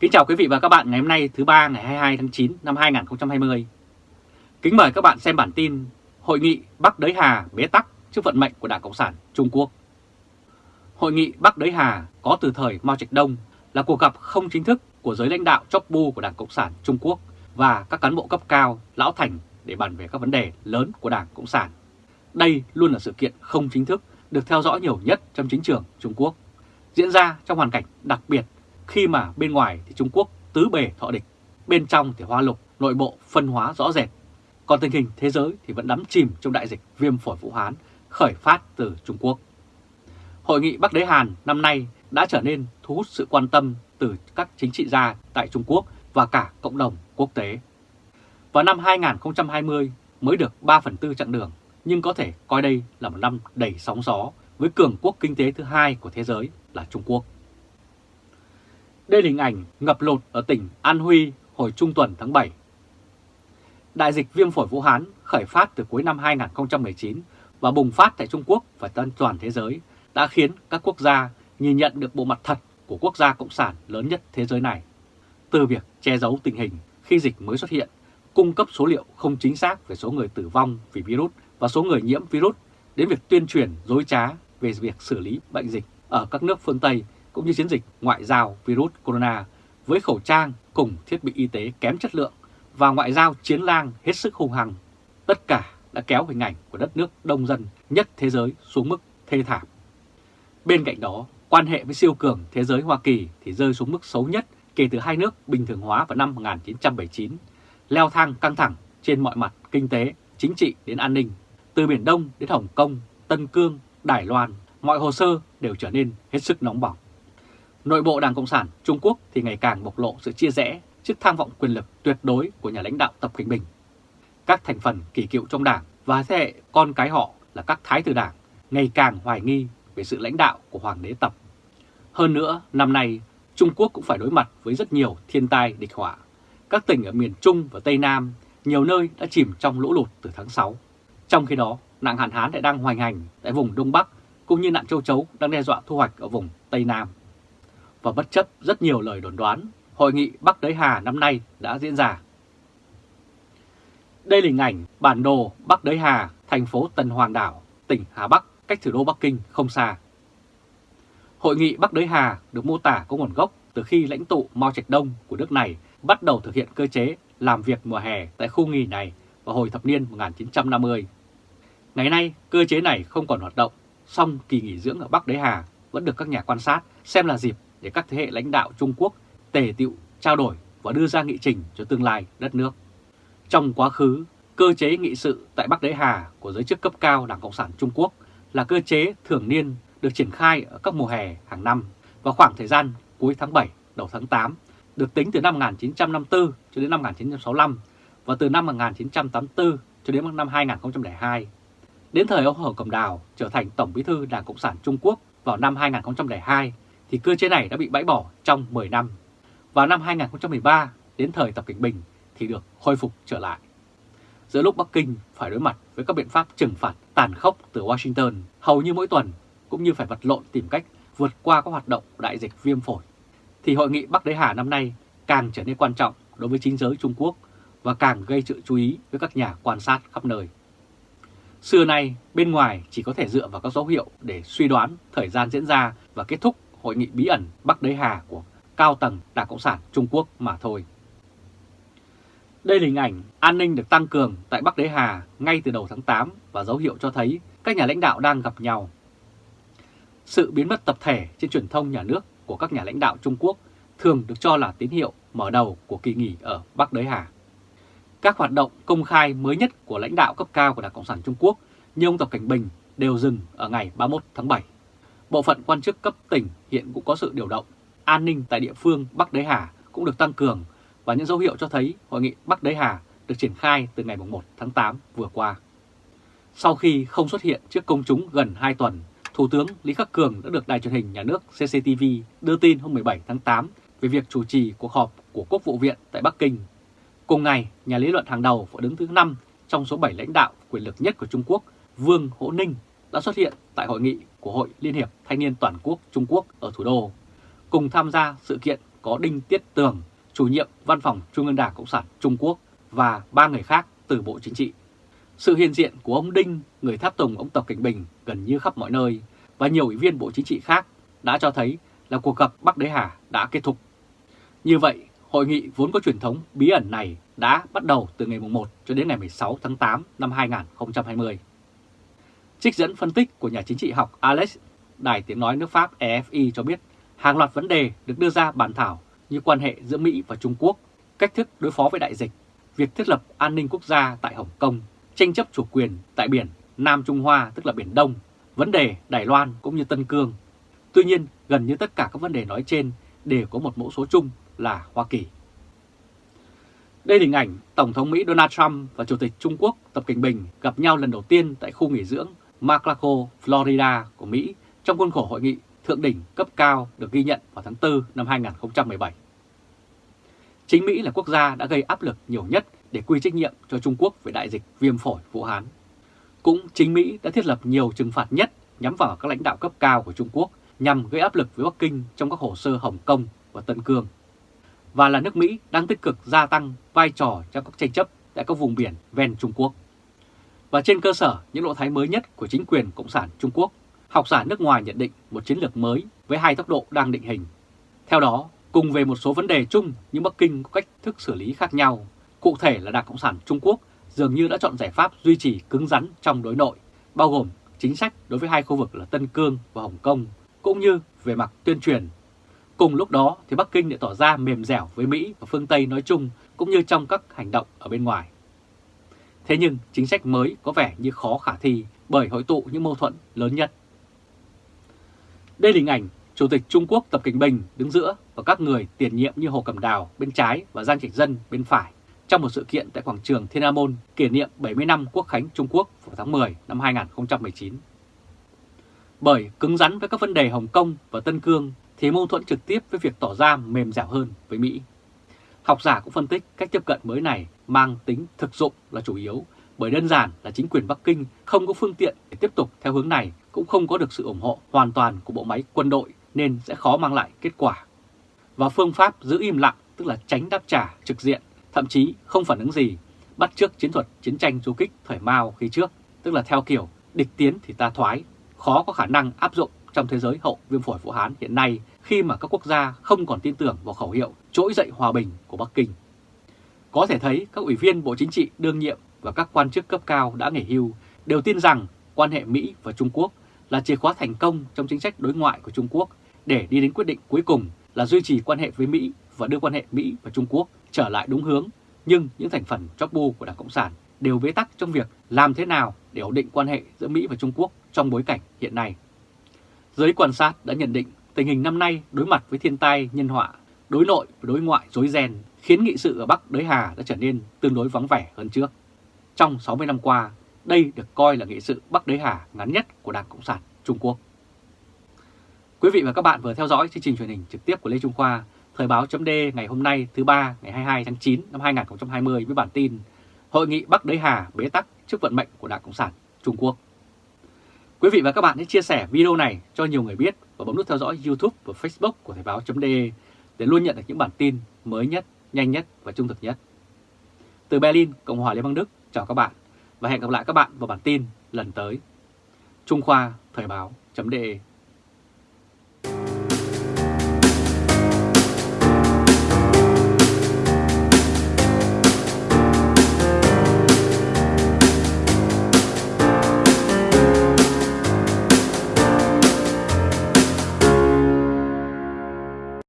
Kính chào quý vị và các bạn ngày hôm nay thứ ba ngày 22 tháng 9 năm 2020. Kính mời các bạn xem bản tin Hội nghị Bắc Đới Hà bế tắc trước vận mệnh của Đảng Cộng sản Trung Quốc. Hội nghị Bắc Đới Hà có từ thời Mao Trạch Đông là cuộc gặp không chính thức của giới lãnh đạo chóp bu của Đảng Cộng sản Trung Quốc và các cán bộ cấp cao, lão thành để bàn về các vấn đề lớn của Đảng Cộng sản. Đây luôn là sự kiện không chính thức được theo dõi nhiều nhất trong chính trường Trung Quốc, diễn ra trong hoàn cảnh đặc biệt khi mà bên ngoài thì Trung Quốc tứ bề thọ địch, bên trong thì hoa lục, nội bộ phân hóa rõ rệt. Còn tình hình thế giới thì vẫn đắm chìm trong đại dịch viêm phổi Vũ Hán khởi phát từ Trung Quốc. Hội nghị Bắc Đế Hàn năm nay đã trở nên thu hút sự quan tâm từ các chính trị gia tại Trung Quốc và cả cộng đồng quốc tế. Vào năm 2020 mới được 3 phần tư chặng đường, nhưng có thể coi đây là một năm đầy sóng gió với cường quốc kinh tế thứ hai của thế giới là Trung Quốc. Đây là hình ảnh ngập lụt ở tỉnh An Huy hồi trung tuần tháng 7. Đại dịch viêm phổi Vũ Hán khởi phát từ cuối năm 2019 và bùng phát tại Trung Quốc và toàn thế giới đã khiến các quốc gia nhìn nhận được bộ mặt thật của quốc gia cộng sản lớn nhất thế giới này. Từ việc che giấu tình hình khi dịch mới xuất hiện, cung cấp số liệu không chính xác về số người tử vong vì virus và số người nhiễm virus, đến việc tuyên truyền dối trá về việc xử lý bệnh dịch ở các nước phương Tây cũng như chiến dịch ngoại giao virus corona với khẩu trang cùng thiết bị y tế kém chất lượng và ngoại giao chiến lang hết sức hung hăng. Tất cả đã kéo hình ảnh của đất nước đông dân nhất thế giới xuống mức thê thảm. Bên cạnh đó, quan hệ với siêu cường thế giới Hoa Kỳ thì rơi xuống mức xấu nhất kể từ hai nước bình thường hóa vào năm 1979, leo thang căng thẳng trên mọi mặt kinh tế, chính trị đến an ninh, từ Biển Đông đến Hồng Kông, Tân Cương, Đài Loan, mọi hồ sơ đều trở nên hết sức nóng bỏng. Nội bộ Đảng Cộng sản Trung Quốc thì ngày càng bộc lộ sự chia rẽ trước tham vọng quyền lực tuyệt đối của nhà lãnh đạo Tập Cận Bình. Các thành phần kỳ cựu trong đảng và thế hệ con cái họ là các thái tử đảng ngày càng hoài nghi về sự lãnh đạo của Hoàng đế Tập. Hơn nữa, năm nay Trung Quốc cũng phải đối mặt với rất nhiều thiên tai địch họa. Các tỉnh ở miền Trung và Tây Nam nhiều nơi đã chìm trong lũ lụt từ tháng 6. Trong khi đó, nạn hạn hán lại đang hoành hành tại vùng Đông Bắc cũng như nạn châu chấu đang đe dọa thu hoạch ở vùng Tây Nam và bất chấp rất nhiều lời đồn đoán, Hội nghị Bắc Đới Hà năm nay đã diễn ra. Đây là hình ảnh bản đồ Bắc Đới Hà, thành phố Tân Hoàng Đảo, tỉnh Hà Bắc, cách thủ đô Bắc Kinh không xa. Hội nghị Bắc Đới Hà được mô tả có nguồn gốc từ khi lãnh tụ Mao Trạch Đông của nước này bắt đầu thực hiện cơ chế làm việc mùa hè tại khu nghỉ này vào hồi thập niên 1950. Ngày nay, cơ chế này không còn hoạt động, song kỳ nghỉ dưỡng ở Bắc Đới Hà vẫn được các nhà quan sát xem là dịp để các thế hệ lãnh đạo Trung Quốc tề tiệu trao đổi và đưa ra nghị trình cho tương lai đất nước. Trong quá khứ, cơ chế nghị sự tại Bắc Đế Hà của giới chức cấp cao Đảng Cộng sản Trung Quốc là cơ chế thường niên được triển khai ở các mùa hè hàng năm và khoảng thời gian cuối tháng 7, đầu tháng 8, được tính từ năm 1954 cho đến năm 1965 và từ năm 1984 cho đến năm 2002. Đến thời ông Hồ Cầm Đào trở thành Tổng bí thư Đảng Cộng sản Trung Quốc vào năm 2002 thì cơ chế này đã bị bãi bỏ trong 10 năm. Vào năm 2013, đến thời Tập Cận Bình thì được khôi phục trở lại. Giữa lúc Bắc Kinh phải đối mặt với các biện pháp trừng phạt tàn khốc từ Washington hầu như mỗi tuần, cũng như phải vật lộn tìm cách vượt qua các hoạt động đại dịch viêm phổi, thì hội nghị Bắc Đế Hà năm nay càng trở nên quan trọng đối với chính giới Trung Quốc và càng gây sự chú ý với các nhà quan sát khắp nơi. Xưa nay, bên ngoài chỉ có thể dựa vào các dấu hiệu để suy đoán thời gian diễn ra và kết thúc hội nghị bí ẩn Bắc Đế Hà của cao tầng Đảng Cộng sản Trung Quốc mà thôi. Đây là hình ảnh an ninh được tăng cường tại Bắc Đế Hà ngay từ đầu tháng 8 và dấu hiệu cho thấy các nhà lãnh đạo đang gặp nhau. Sự biến mất tập thể trên truyền thông nhà nước của các nhà lãnh đạo Trung Quốc thường được cho là tín hiệu mở đầu của kỳ nghỉ ở Bắc Đế Hà. Các hoạt động công khai mới nhất của lãnh đạo cấp cao của Đảng Cộng sản Trung Quốc như ông Tập Cảnh Bình đều dừng ở ngày 31 tháng 7. Bộ phận quan chức cấp tỉnh hiện cũng có sự điều động. An ninh tại địa phương Bắc Đế Hà cũng được tăng cường và những dấu hiệu cho thấy hội nghị Bắc Đế Hà được triển khai từ ngày 1 tháng 8 vừa qua. Sau khi không xuất hiện trước công chúng gần 2 tuần, Thủ tướng Lý Khắc Cường đã được đài truyền hình nhà nước CCTV đưa tin hôm 17 tháng 8 về việc chủ trì cuộc họp của Quốc vụ viện tại Bắc Kinh. Cùng ngày, nhà lý luận hàng đầu và đứng thứ 5 trong số 7 lãnh đạo quyền lực nhất của Trung Quốc, Vương Hỗ Ninh đã xuất hiện tại hội nghị của Hội Liên hiệp Thanh niên Toàn quốc Trung Quốc ở thủ đô. Cùng tham gia sự kiện có Đinh Tiết Tường, chủ nhiệm Văn phòng Trung ương Đảng Cộng sản Trung Quốc và ba người khác từ Bộ Chính trị. Sự hiện diện của ông Đinh, người tháp tùng ông Tập Cảnh Bình gần như khắp mọi nơi và nhiều ủy viên Bộ Chính trị khác đã cho thấy là cuộc gặp Bắc Đế Hà đã kết thúc. Như vậy, hội nghị vốn có truyền thống bí ẩn này đã bắt đầu từ ngày 1 cho đến ngày 16 tháng 8 năm 2020. Trích dẫn phân tích của nhà chính trị học Alex, Đài Tiếng Nói nước Pháp EFI cho biết hàng loạt vấn đề được đưa ra bàn thảo như quan hệ giữa Mỹ và Trung Quốc, cách thức đối phó với đại dịch, việc thiết lập an ninh quốc gia tại Hồng Kông, tranh chấp chủ quyền tại biển Nam Trung Hoa tức là Biển Đông, vấn đề Đài Loan cũng như Tân Cương. Tuy nhiên, gần như tất cả các vấn đề nói trên đều có một mẫu số chung là Hoa Kỳ. Đây là hình ảnh Tổng thống Mỹ Donald Trump và Chủ tịch Trung Quốc Tập Cảnh Bình gặp nhau lần đầu tiên tại khu nghỉ dưỡng MacLaco, Florida của Mỹ trong khuôn khổ hội nghị thượng đỉnh cấp cao được ghi nhận vào tháng 4 năm 2017. Chính Mỹ là quốc gia đã gây áp lực nhiều nhất để quy trách nhiệm cho Trung Quốc về đại dịch viêm phổi Vũ Hán. Cũng chính Mỹ đã thiết lập nhiều trừng phạt nhất nhắm vào các lãnh đạo cấp cao của Trung Quốc nhằm gây áp lực với Bắc Kinh trong các hồ sơ Hồng Kông và Tân Cương. Và là nước Mỹ đang tích cực gia tăng vai trò trong các tranh chấp tại các vùng biển ven Trung Quốc. Và trên cơ sở những lộ thái mới nhất của chính quyền Cộng sản Trung Quốc, học giả nước ngoài nhận định một chiến lược mới với hai tốc độ đang định hình. Theo đó, cùng về một số vấn đề chung nhưng Bắc Kinh có cách thức xử lý khác nhau. Cụ thể là Đảng Cộng sản Trung Quốc dường như đã chọn giải pháp duy trì cứng rắn trong đối nội, bao gồm chính sách đối với hai khu vực là Tân Cương và Hồng Kông, cũng như về mặt tuyên truyền. Cùng lúc đó thì Bắc Kinh lại tỏ ra mềm dẻo với Mỹ và phương Tây nói chung cũng như trong các hành động ở bên ngoài. Thế nhưng chính sách mới có vẻ như khó khả thi bởi hội tụ những mâu thuẫn lớn nhất. Đây là hình ảnh Chủ tịch Trung Quốc Tập Cảnh Bình đứng giữa và các người tiền nhiệm như Hồ Cẩm Đào bên trái và Giang Trạch Dân bên phải trong một sự kiện tại quảng trường Thiên An Môn kỷ niệm 70 năm Quốc khánh Trung Quốc vào tháng 10 năm 2019. Bởi cứng rắn với các vấn đề Hồng Kông và Tân Cương thì mâu thuẫn trực tiếp với việc tỏ ra mềm dẻo hơn với Mỹ. Học giả cũng phân tích cách tiếp cận mới này mang tính thực dụng là chủ yếu bởi đơn giản là chính quyền Bắc Kinh không có phương tiện để tiếp tục theo hướng này cũng không có được sự ủng hộ hoàn toàn của bộ máy quân đội nên sẽ khó mang lại kết quả. Và phương pháp giữ im lặng tức là tránh đáp trả trực diện, thậm chí không phản ứng gì, bắt trước chiến thuật chiến tranh du kích thời Mao khi trước, tức là theo kiểu địch tiến thì ta thoái, khó có khả năng áp dụng trong thế giới hậu viêm phổi Vũ Hán hiện nay khi mà các quốc gia không còn tin tưởng vào khẩu hiệu trỗi dậy hòa bình của Bắc Kinh. Có thể thấy các ủy viên Bộ Chính trị đương nhiệm và các quan chức cấp cao đã nghỉ hưu đều tin rằng quan hệ Mỹ và Trung Quốc là chìa khóa thành công trong chính sách đối ngoại của Trung Quốc để đi đến quyết định cuối cùng là duy trì quan hệ với Mỹ và đưa quan hệ Mỹ và Trung Quốc trở lại đúng hướng. Nhưng những thành phần chóp bu của Đảng Cộng sản đều bế tắc trong việc làm thế nào để ổn định quan hệ giữa Mỹ và Trung Quốc trong bối cảnh hiện nay. Giới quan sát đã nhận định tình hình năm nay đối mặt với thiên tai nhân họa, đối nội và đối ngoại rối ren khiến nghị sự ở Bắc Đới Hà đã trở nên tương đối vắng vẻ hơn trước. Trong 60 năm qua, đây được coi là nghị sự Bắc Đới Hà ngắn nhất của Đảng Cộng sản Trung Quốc. Quý vị và các bạn vừa theo dõi chương trình truyền hình trực tiếp của Lê Trung Khoa, Thời báo chấm ngày hôm nay thứ ba ngày 22 tháng 9 năm 2020 với bản tin Hội nghị Bắc Đới Hà bế tắc trước vận mệnh của Đảng Cộng sản Trung Quốc. Quý vị và các bạn hãy chia sẻ video này cho nhiều người biết và bấm nút theo dõi YouTube và Facebook của Thời Báo .de để luôn nhận được những bản tin mới nhất, nhanh nhất và trung thực nhất. Từ Berlin, Cộng hòa Liên bang Đức, chào các bạn và hẹn gặp lại các bạn vào bản tin lần tới. Trung Khoa Thời Báo .de